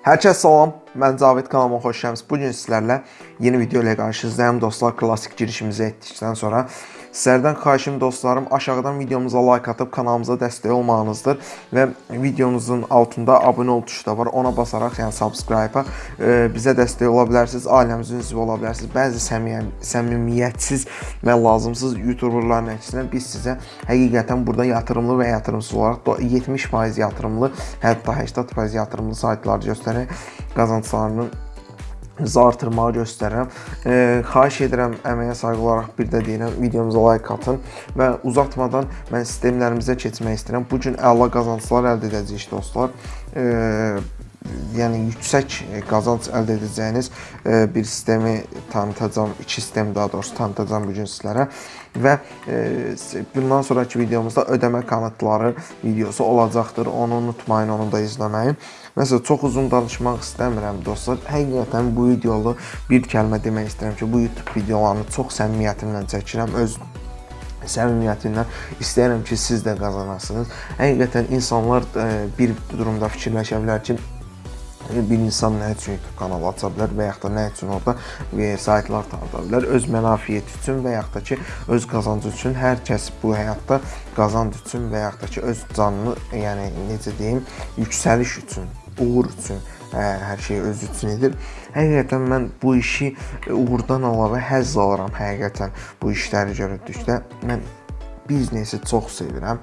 Hər kəs salam, mən Cavid kanalıma xoş gəlmisiniz. Bu gün sizlərlə yeni video ilə qarşınızdayım dostlar. Klassik girişimizi etdikdən sonra sizlərdən xahişim dostlarım aşağıdan videomuza like atıb kanalımıza dəstək olmağınızdır və videomuzun altında abunə ol tuşu da var. Ona basaraq, yəni subscribe-a e, bizə dəstək ola bilərsiniz, ailəmizin üzvü ola bilərsiniz. Bəzi səmimi, səmimiyyətsiz və lazımsız YouTuberların əksinə biz sizə həqiqətən burada yatırımlı və yatırımsız olaraq 70% yatırımlı, hətta 80% yatırımlı saytlar göstərək qazanclarının artırmağı göstərirəm. E, xahiş edirəm əməyə sayğı olaraq bir də deyirəm videomuza like atın və uzatmadan mən sistemlərimizə keçmək istəyirəm. Bu gün əla qazanclar əldə edəcəyik dostlar. E, yəni yüksək qazanc əldə edəcəyiniz e, bir sistemi tanıtacağam, iki sistem daha doğrusu tanıtacağam bu gün sizlərə və e, bundan sonraki videomuzda ödəmə kanıtları videosu olacaqdır. Onu unutmayın, onu da izləməyin. Məsələn, çox uzun danışmaq istəmirəm dostlar. Həqiqətən bu videolu bir kəlmə demək istəyirəm ki, bu YouTube videolarını çox səmimiyyətimlə çəkirəm. Öz səmimiyyətindən istəyirəm ki, siz də qazanasınız. Həqiqətən insanlar e, bir durumda fikirləşə bilər ki, bir insan nə üçün YouTube kanalı aça bilər və yaxud da nə üçün orada e, saytlar tanıda bilər. Öz mənafiyəti üçün və yaxud da ki, öz qazancı üçün hər kəs bu həyatda qazanc üçün və yaxud da ki, öz canını, yəni necə deyim, yüksəliş üçün, uğur üçün ə, hər şey öz üçün edir. Həqiqətən mən bu işi uğurdan əlavə həzz alıram həqiqətən bu işləri görürdükdə. Mən biznesi çox sevirəm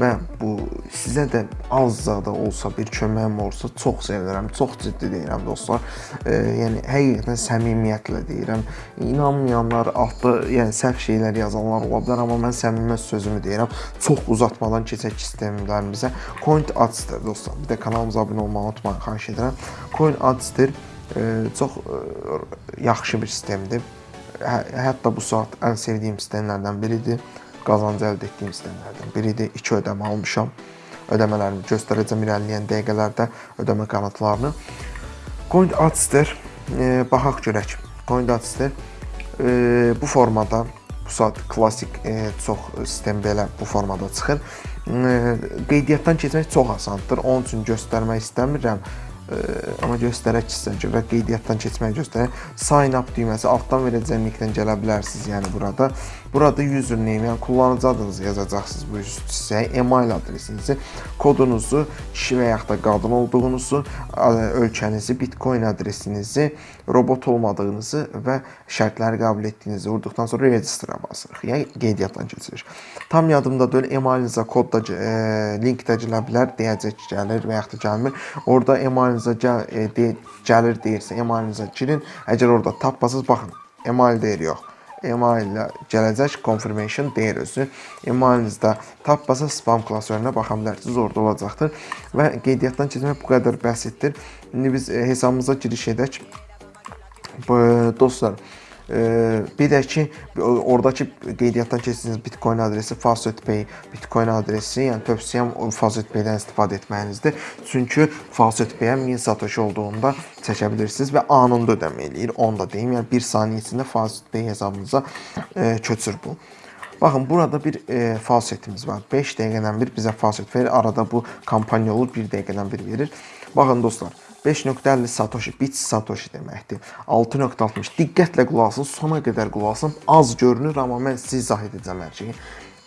və bu sizə də azca da olsa bir köməyim olsa çox sevirəm. Çox ciddi deyirəm dostlar. E, yəni həqiqətən səmimiyyətlə deyirəm. İnanmayanlar altda yəni səhv şeylər yazanlar ola bilər, amma mən səmimi sözümü deyirəm. Çox uzatmadan keçək sistemlərimizə. Coin Ads'dır dostlar. Bir də kanalımıza abunə olmağı unutmayın, xahiş edirəm. Coin Ads'dır. E, çox e, yaxşı bir sistemdir. Hə, hətta bu saat ən sevdiyim sistemlərdən biridir qazancı əldə etdiyim sistemlərdən biridir. 2 ödəmə almışam. Ödəmələrimi göstərəcəm irəliləyən dəqiqələrdə ödəmə qanatlarını. Coin Adster e, baxaq görək. Coin Adster e, bu formada bu saat klassik e, çox sistem belə bu formada çıxır. E, qeydiyyatdan keçmək çox asandır. Onun üçün göstərmək istəmirəm amma göstərək sizə görə qeydiyyatdan keçməyi göstərək. Sign up düyməsi altdan verəcəyim linkdən gələ bilərsiniz. Yəni burada burada username, yəni kullanıcı adınızı yazacaqsınız bu hissəyə, email adresinizi, kodunuzu, kişi və yaxud da qadın olduğunuzu, ölkənizi, Bitcoin adresinizi, robot olmadığınızı və şərtləri qəbul etdiyinizi vurduqdan sonra registrə basırıq. Yəni qeydiyyatdan keçirik. Tam yadımda deyil, emailinizə kod da e, link də gələ bilər, deyəcək gəlir və yaxud da gəlmir. Orada email emailınıza gəl, e, de, gəlir deyirsə, emailınıza girin. Əgər orada tapmasınız, baxın, email deyir yox. Email ilə gələcək confirmation deyir özü. Emailinizdə tapmasa spam klasörünə baxa bilərsiniz, orada olacaqdır. Və qeydiyyatdan keçmək bu qədər bəsitdir. İndi biz e, hesabımıza giriş edək. Dostlar, Bir də ki, oradakı qeydiyyatdan keçdiyiniz Bitcoin adresi Faucet Pay Bitcoin adresi, yəni tövsiyəm Faucet Pay-dən istifadə etməyinizdir. Çünki Faucet Pay-ə 1000 satoshi olduğunda çəkə bilirsiniz və anında ödəmə eləyir. Onu da deyim, yəni 1 saniyə içində Faucet Pay hesabınıza e, köçür bu. Baxın, burada bir e, falsetimiz var. 5 dəqiqədən bir bizə falset verir. Arada bu kampaniya olur, 1 dəqiqədən bir verir. Baxın dostlar, 5.50 satoshi, bit satoshi deməkdir. 6.60. Diqqətlə qulaq asın, sona qədər qulaq asın. Az görünür, amma mən sizə izah edəcəm hər şeyi.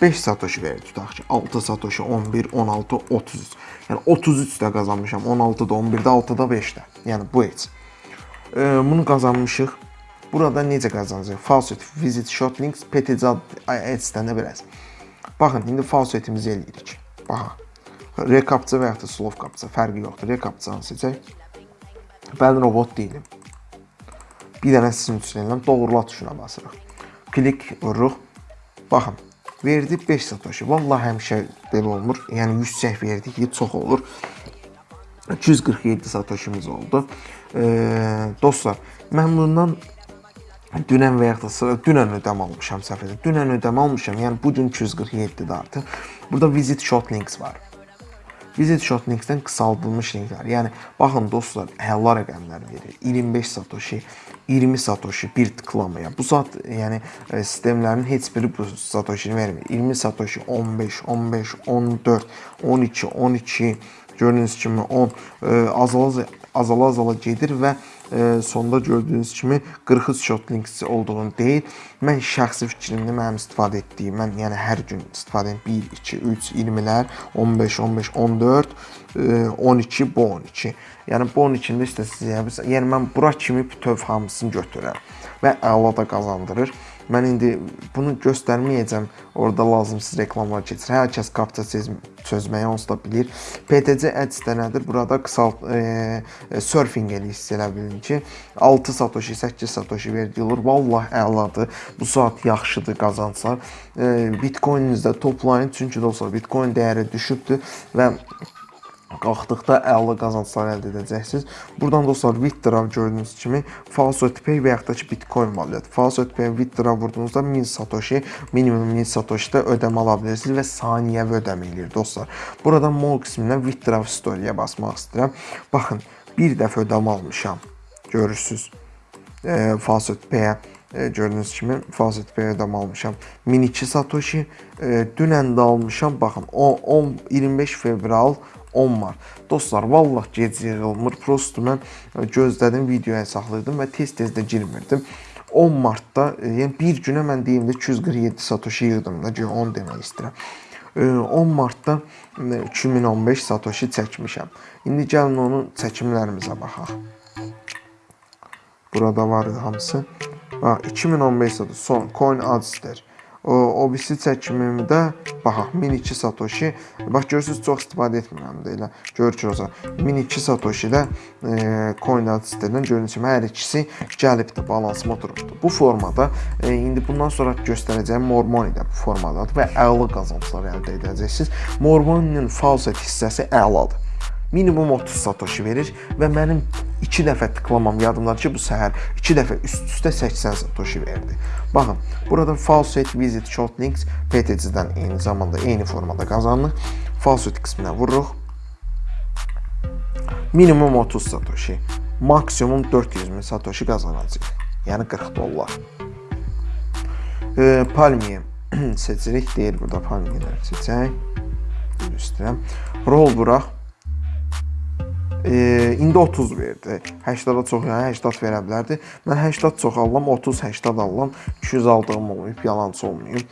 5 satoshi verir tutaq ki, 6 satoshi, 11, 16, 33. Yəni 33 də qazanmışam, 16-da, 11-də, 6-da, 5-də. Yəni bu heç. E, bunu qazanmışıq. Burada necə qazanacaq? Faucet, visit, short links, PTC ads-dən də biraz. Baxın, indi faucetimizi eləyirik. Baxa. Rekapça və yaxud da slov kapça fərqi yoxdur. Rekapçanı seçək. Mən robot deyiləm. Bir dənə sizin üçün edirəm, doğrula tuşuna basırıq. Klik vururuq. Baxın, verdi 5 satoshi. Vallahi həmişə belə olmur. Yəni yüksək verdi ki, çox olur. 247 satoshimiz oldu. E, dostlar, mən bundan dünən və yaxud da dünən ödəm almışam səhv edirəm. Dünən ödəm almışam. Yəni bu gün 247-dir artıq. Burada visit short links var. Visit Shot Links-dən qısaldılmış linklər. Yəni baxın dostlar, əla rəqəmlər verir. 25 satoshi, 20 satoshi bir tıklamaya. Bu saat yəni e, sistemlərin heç biri bu satoshi vermir. 20 satoshi, 15, 15, 14, 12, 12 gördüyünüz kimi 10 e, azala azala azala gedir və sonda gördüyünüz kimi 43 shot links olduğunu deyil. Mən şəxsi fikrimdə mənim istifadə etdiyim, mən yəni hər gün istifadə edirəm 1, 2, 3, 20-lər, 15, 15, 14, e, 12, bu 12. Yəni bu 12-də isə siz yəni mən bura kimi bütöv hamısını götürürəm və əla da qazandırır. Mən indi bunu göstərməyəcəm. Orada lazımsız reklamlar keçir. Hər kəs kapça çözməyi onsuz da bilir. PTC Ads də nədir? Burada qısalt e, e, surfing hiss elə bilin ki, 6 satoshi, 8 satoshi verilir. Vallah əladır. Bu saat yaxşıdır qazanclar. E, Bitcoin-inizdə toplayın çünki dostlar Bitcoin dəyəri düşübdür və qalxdıqda əla qazanclar əldə edəcəksiniz. Buradan dostlar Withdraw gördüyünüz kimi Faucet Pay və yaxud da ki Bitcoin valyutu. Faucet Pay Withdraw vurduğunuzda 1000 satoshi, minimum 1000 satoshi-də ödəmə ala bilirsiniz və saniyəvi ödəmə eləyir dostlar. Buradan mol qismindən Withdraw Story-yə basmaq istəyirəm. Baxın, bir dəfə ödəmə almışam. Görürsüz. E, Faucet Pay-ə e, gördüyünüz kimi Faucet Pay ödəmə almışam. 1002 satoshi e, dünən də almışam. Baxın, o 10 25 fevral 10 mart. Dostlar, vallah gec yığılmır. Prosto mən gözlədim, videoya saxlayırdım və tez-tez də girmirdim. 10 martda, yəni bir günə mən deyim də 247 satoshi yığdım da, 10 demək istəyirəm. 10 martda 2015 satoshi çəkmişəm. İndi gəlin onun çəkimlərimizə baxaq. Burada var hamısı. Bax 2015 satoshi son coin ads'dir. O, o birisi çəkimimdə baxaq 1002 satoshi. Bax görürsüz çox istifadə etmirəm də elə. Görürsüz 1002 satoshi-də e, Coinbase sitəsindən görürsüz kimi hər ikisi gəlibdi, balansıma oturubdu. Bu formada e, indi bundan sonra göstərəcəyim Mormoni də bu formadadır və əla qazanclar əldə edəcəksiniz. Mormoninin faucet hissəsi əladır minimum 30 satoshi verir və mənim 2 dəfə tıklamam yadımdadır ki, bu səhər 2 dəfə üst-üstə 80 satoshi verdi. Baxın, burada Faucet Visit Short Links PTC-dən eyni zamanda eyni formada qazanılır. Faucet qisminə vururuq. Minimum 30 satoshi, maksimum 400 min satoshi qazanacağıq. Yəni 40 dollar. E, palmiye seçirik. Deyir burada palmiyeləri seçək. Üstürəm. Roll vuraq e, indi 30 verdi. 80-a çox, yəni 80 verə bilərdi. Mən 80 çox alıram, 30 80 alıram. 200 aldığım olmayıb, yalançı olmayıb.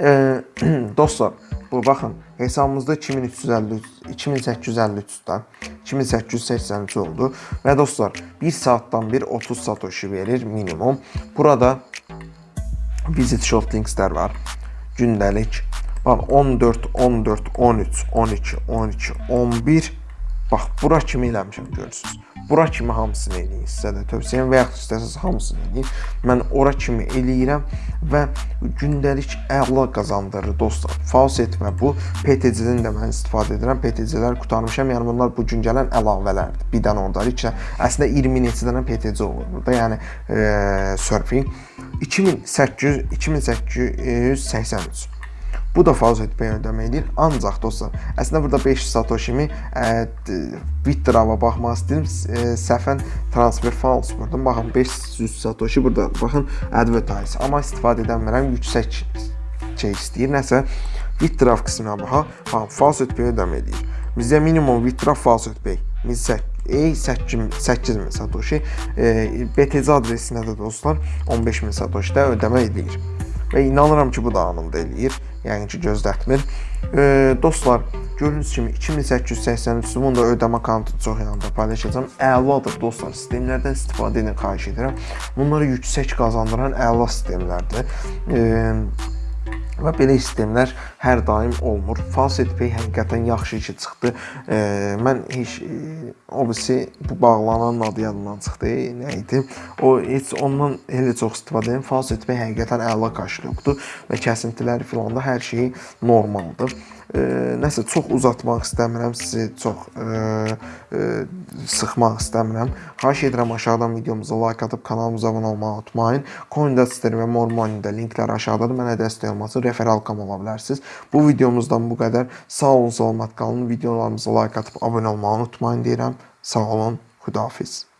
E, dostlar, bu baxın, hesabımızda 2350 2853-dən 2883 oldu və dostlar, 1 saatdan bir 30 satoshi verir minimum. Burada visit short linkslər var. Gündəlik. Bax 14, 14, 13, 12, 12, 11 Bax, bura kimi eləmişəm görürsüz. Bura kimi hamısını eləyin sizə də tövsiyəm və yaxud istəsəz hamısını eləyin. Mən ora kimi eləyirəm və gündəlik əla qazandırır dostlar. Faucet və bu PTC-dən də mən istifadə edirəm. PTC-lər qutarmışam. Yəni bunlar bu gün gələn əlavələrdir. Bir dənə orada, iki dənə. Əslində 20 neçə dənə PTC olur burada. Yəni e, surfing 2800 2883 Bu da faucet pay ödəmə edir. Ancaq dostlar, əslində burada 5 satoshimi withdraw'a baxmaq istəyirəm. E, səhvən transfer files vurdum. Baxın 500 satoshi burada. Baxın advertise. Amma istifadə edəmirəm. Yüksək şey istəyir. Nəsə withdraw qisminə baxaq. Baxın faucet pay ödəmə edir. Bizə minimum withdraw faucet pay 8000 8000 satoshi e, BTC adresinə də dostlar 15000 satoshi-də ödəmə edilir. Və inanıram ki, bu da anında eləyir yəni ki, gözlətmir. E, dostlar, gördüyünüz kimi 2883 bunu da ödəmə kontunu çox yanında paylaşacağam. Əladır dostlar, sistemlərdən istifadə edin, xahiş edirəm. Bunları yüksək qazandıran əla sistemlərdir. E, Və belə sistemlər hər daim olmur. Faucet Pay həqiqətən yaxşı ki çıxdı. E, mən heç e, o birisi bu bağlanan adı yadımdan çıxdı. Nə idi? O heç ondan elə çox istifadə edirəm. Faucet Pay həqiqətən əla kaşlyokdur və kəsintiləri filan da hər şey normaldır. Nəsə çox uzatmaq istəmirəm, sizi çox e, e, sıxmaq istəmirəm. Xahiş edirəm aşağıdan videomuza like atıb kanalımıza abunə olmağı unutmayın. CoinDesk və Mormoney-də linklər aşağıdadır. Mənə dəstək olmaq üçün referalkam ola bilərsiniz. Bu videomuzdan bu qədər. Sağ olun, salamat qalın. Videolarımıza like atıb abunə olmağı unutmayın deyirəm. Sağ olun, xudahafiz.